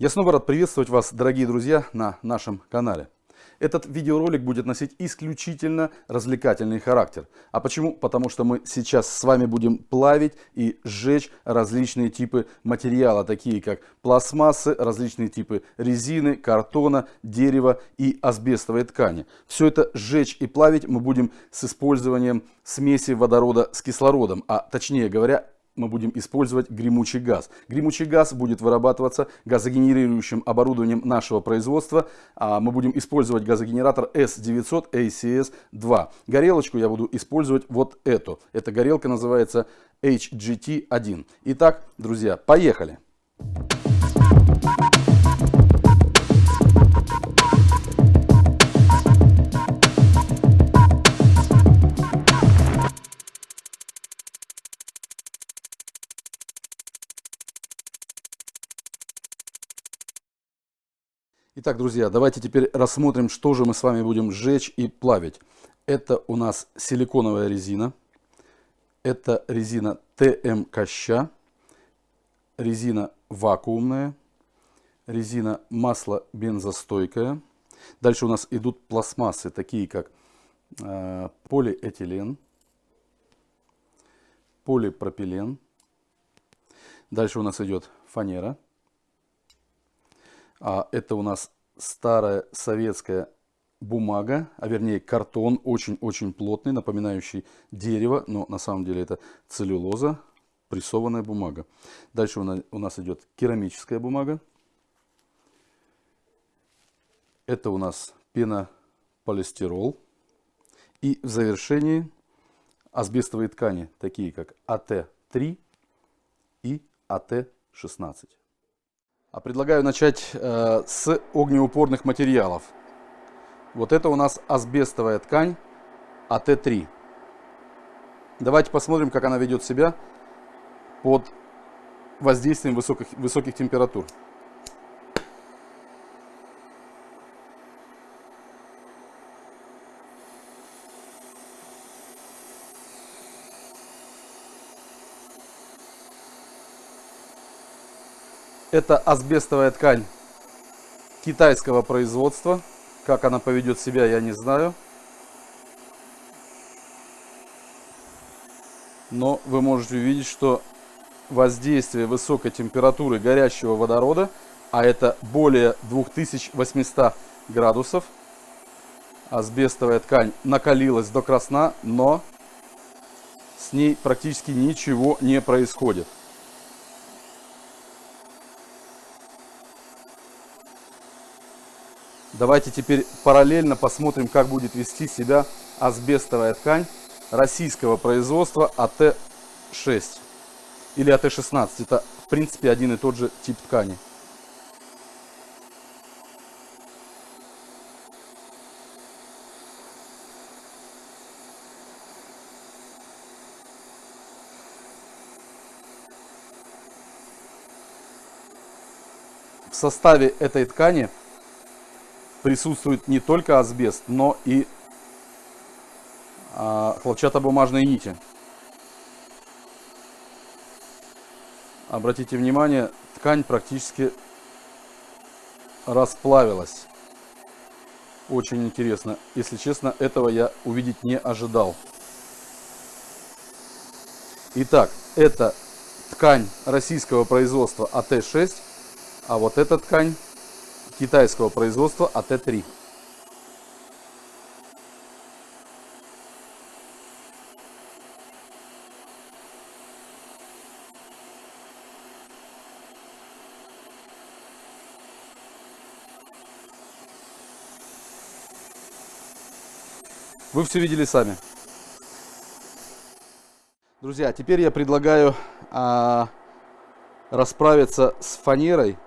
Я снова рад приветствовать вас, дорогие друзья, на нашем канале. Этот видеоролик будет носить исключительно развлекательный характер. А почему? Потому что мы сейчас с вами будем плавить и сжечь различные типы материала, такие как пластмассы, различные типы резины, картона, дерева и асбестовой ткани. Все это сжечь и плавить мы будем с использованием смеси водорода с кислородом, а точнее говоря, мы будем использовать гремучий газ. Гремучий газ будет вырабатываться газогенерирующим оборудованием нашего производства. А мы будем использовать газогенератор S900 ACS-2. Горелочку я буду использовать вот эту. Эта горелка называется HGT-1. Итак, друзья, поехали! Итак, друзья, давайте теперь рассмотрим, что же мы с вами будем сжечь и плавить. Это у нас силиконовая резина. Это резина ТМ Коща. Резина вакуумная. Резина масло бензостойкая. Дальше у нас идут пластмассы, такие как э, полиэтилен, полипропилен. Дальше у нас идет фанера. А это у нас старая советская бумага, а вернее картон, очень-очень плотный, напоминающий дерево, но на самом деле это целлюлоза, прессованная бумага. Дальше у нас идет керамическая бумага. Это у нас пенополистирол. И в завершении асбестовые ткани, такие как АТ-3 и АТ-16. А предлагаю начать э, с огнеупорных материалов. Вот это у нас асбестовая ткань АТ-3. Давайте посмотрим, как она ведет себя под воздействием высоких, высоких температур. Это асбестовая ткань китайского производства. Как она поведет себя, я не знаю. Но вы можете увидеть, что воздействие высокой температуры горящего водорода, а это более 2800 градусов, асбестовая ткань накалилась до красна, но с ней практически ничего не происходит. Давайте теперь параллельно посмотрим, как будет вести себя асбестовая ткань российского производства АТ-6 или АТ-16. Это, в принципе, один и тот же тип ткани. В составе этой ткани присутствует не только асбест, но и а, хлопчатобумажные нити. Обратите внимание, ткань практически расплавилась. Очень интересно. Если честно, этого я увидеть не ожидал. Итак, это ткань российского производства АТ-6, а вот эта ткань китайского производства АТ-3. Вы все видели сами. Друзья, теперь я предлагаю а, расправиться с фанерой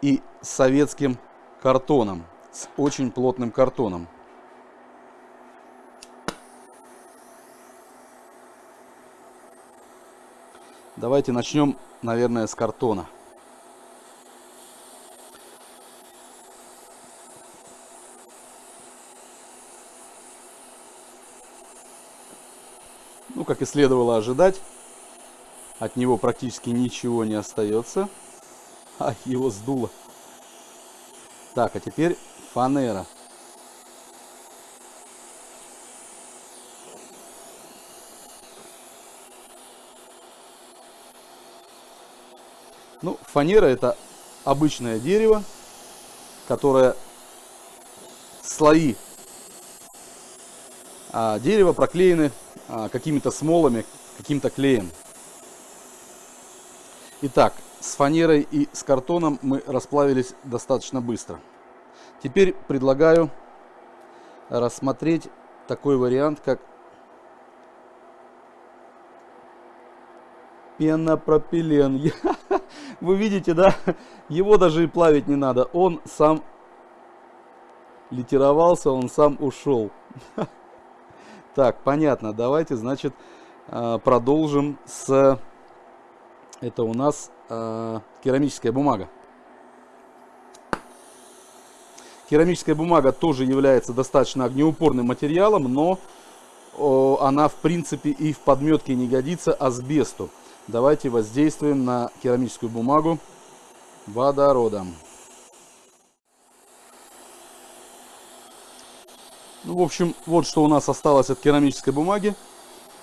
и советским картоном, с очень плотным картоном. Давайте начнем, наверное, с картона. Ну, как и следовало ожидать, от него практически ничего не остается, а его сдуло Так, а теперь фанера. Ну, фанера это обычное дерево, которое слои а, дерева проклеены а, какими-то смолами, каким-то клеем. Итак, с фанерой и с картоном мы расплавились достаточно быстро. Теперь предлагаю рассмотреть такой вариант, как пенопропилен. Вы видите, да? Его даже и плавить не надо. Он сам литеровался, он сам ушел. Так, понятно. Давайте, значит, а, продолжим с... Это у нас э, керамическая бумага. Керамическая бумага тоже является достаточно огнеупорным материалом, но о, она в принципе и в подметке не годится асбесту. Давайте воздействуем на керамическую бумагу водородом. Ну, в общем, вот что у нас осталось от керамической бумаги.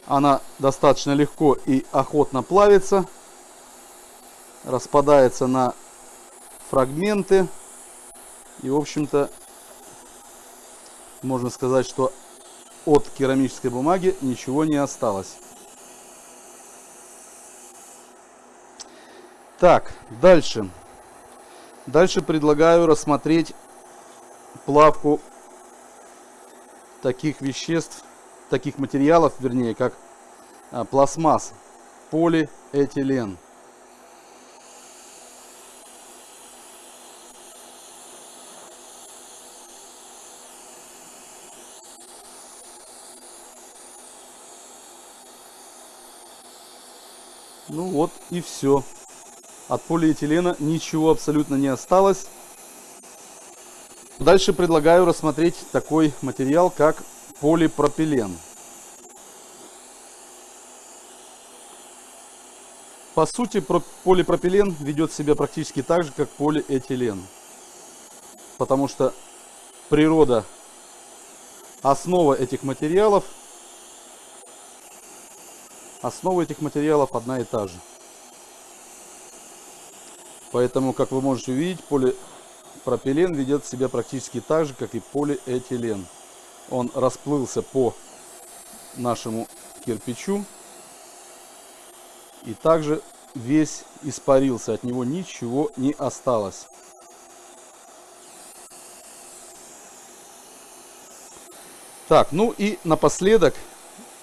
Она достаточно легко и охотно плавится распадается на фрагменты. И, в общем-то, можно сказать, что от керамической бумаги ничего не осталось. Так, дальше. Дальше предлагаю рассмотреть плавку таких веществ, таких материалов, вернее, как а, пластмасс, полиэтилен. Ну вот и все. От полиэтилена ничего абсолютно не осталось. Дальше предлагаю рассмотреть такой материал, как полипропилен. По сути, полипропилен ведет себя практически так же, как полиэтилен. Потому что природа, основа этих материалов – Основа этих материалов одна и та же. Поэтому, как вы можете увидеть, полипропилен ведет себя практически так же, как и полиэтилен. Он расплылся по нашему кирпичу и также весь испарился, от него ничего не осталось. Так, ну и напоследок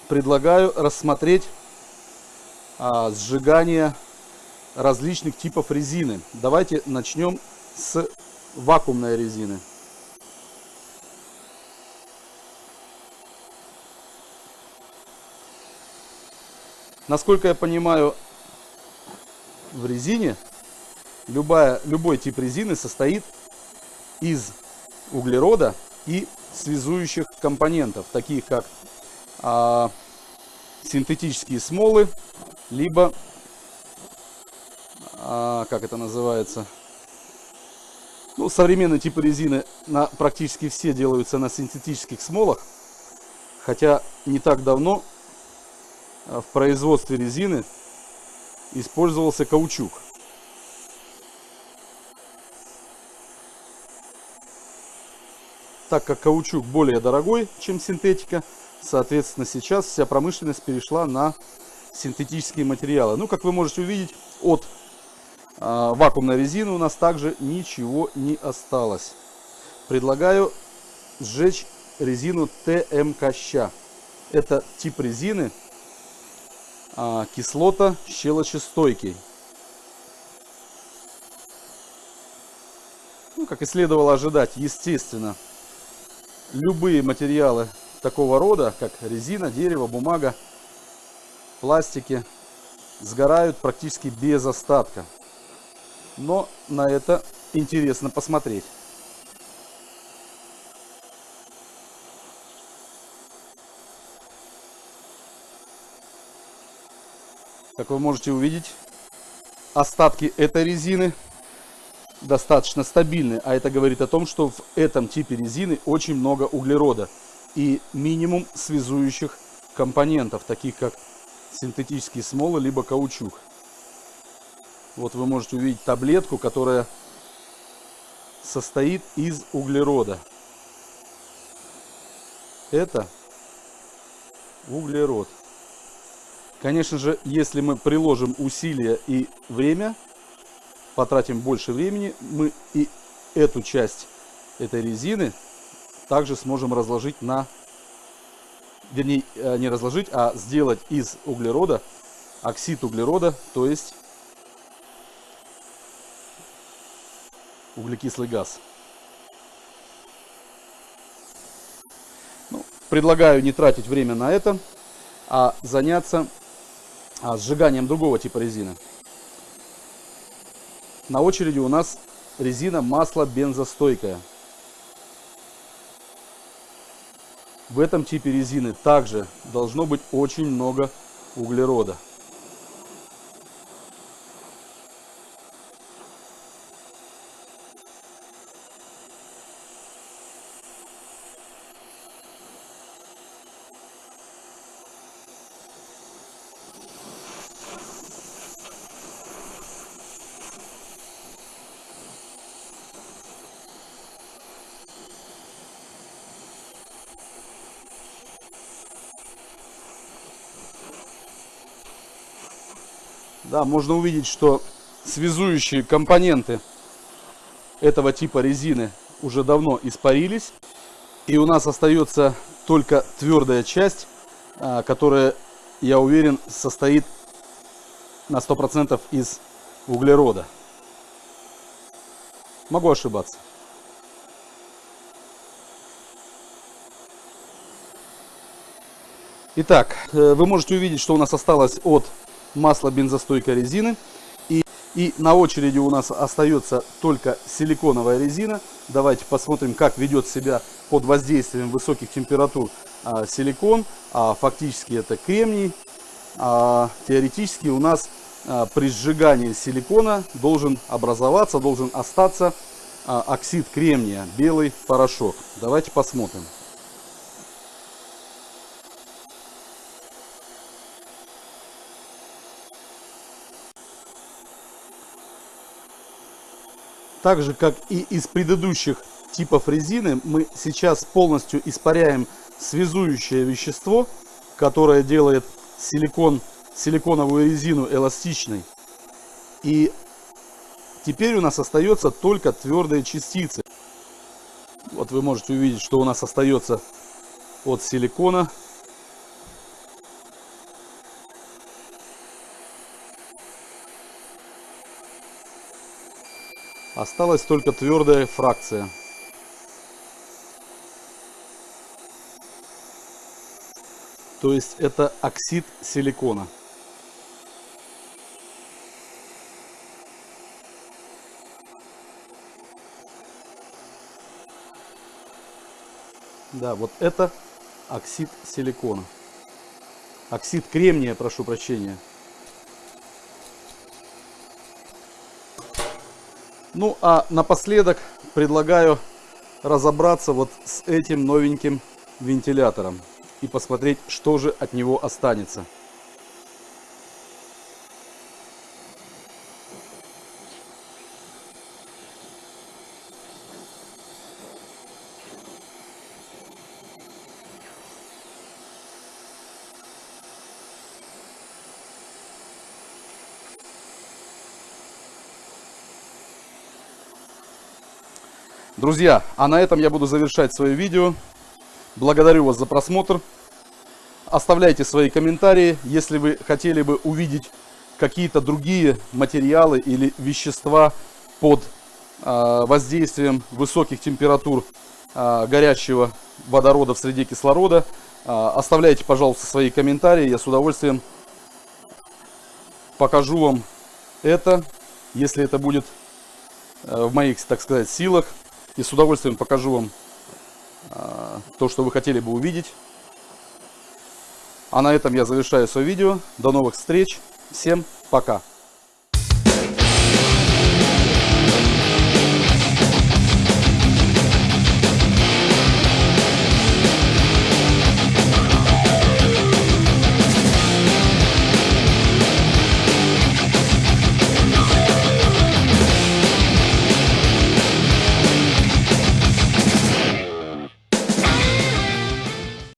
предлагаю рассмотреть а, сжигания различных типов резины. Давайте начнем с вакуумной резины. Насколько я понимаю, в резине любая, любой тип резины состоит из углерода и связующих компонентов, таких как а, синтетические смолы, либо, а, как это называется, ну, современные типы резины на, практически все делаются на синтетических смолах, хотя не так давно а, в производстве резины использовался каучук. Так как каучук более дорогой, чем синтетика, соответственно сейчас вся промышленность перешла на синтетические материалы. Ну, как вы можете увидеть, от э, вакуумной резины у нас также ничего не осталось. Предлагаю сжечь резину ТМК. Это тип резины э, кислота щелочестойкий. Ну, как и следовало ожидать, естественно, любые материалы такого рода, как резина, дерево, бумага, пластики сгорают практически без остатка. Но на это интересно посмотреть. Как вы можете увидеть, остатки этой резины достаточно стабильны, а это говорит о том, что в этом типе резины очень много углерода и минимум связующих компонентов, таких как синтетические смолы, либо каучук. Вот вы можете увидеть таблетку, которая состоит из углерода. Это углерод. Конечно же, если мы приложим усилия и время, потратим больше времени, мы и эту часть этой резины также сможем разложить на, вернее, э, не разложить, а сделать из углерода оксид углерода, то есть углекислый газ. Ну, предлагаю не тратить время на это, а заняться а, сжиганием другого типа резины. На очереди у нас резина масло бензостойкая. В этом типе резины также должно быть очень много углерода. Да, можно увидеть, что связующие компоненты этого типа резины уже давно испарились. И у нас остается только твердая часть, а, которая, я уверен, состоит на 100% из углерода. Могу ошибаться. Итак, э, вы можете увидеть, что у нас осталось от масло бензостойкой резины. И, и на очереди у нас остается только силиконовая резина. Давайте посмотрим, как ведет себя под воздействием высоких температур а, силикон. А, фактически это кремний. А, теоретически у нас а, при сжигании силикона должен образоваться, должен остаться а, оксид кремния, белый порошок. Давайте посмотрим. Так же, как и из предыдущих типов резины, мы сейчас полностью испаряем связующее вещество, которое делает силикон, силиконовую резину эластичной. И теперь у нас остается только твердые частицы. Вот вы можете увидеть, что у нас остается от силикона Осталась только твердая фракция. То есть это оксид силикона. Да, вот это оксид силикона. Оксид кремния, прошу прощения. Ну а напоследок предлагаю разобраться вот с этим новеньким вентилятором и посмотреть, что же от него останется. Друзья, а на этом я буду завершать свое видео. Благодарю вас за просмотр. Оставляйте свои комментарии, если вы хотели бы увидеть какие-то другие материалы или вещества под э, воздействием высоких температур э, горячего водорода в среде кислорода. Э, оставляйте, пожалуйста, свои комментарии. Я с удовольствием покажу вам это, если это будет в моих, так сказать, силах. И с удовольствием покажу вам а, то, что вы хотели бы увидеть. А на этом я завершаю свое видео. До новых встреч. Всем пока.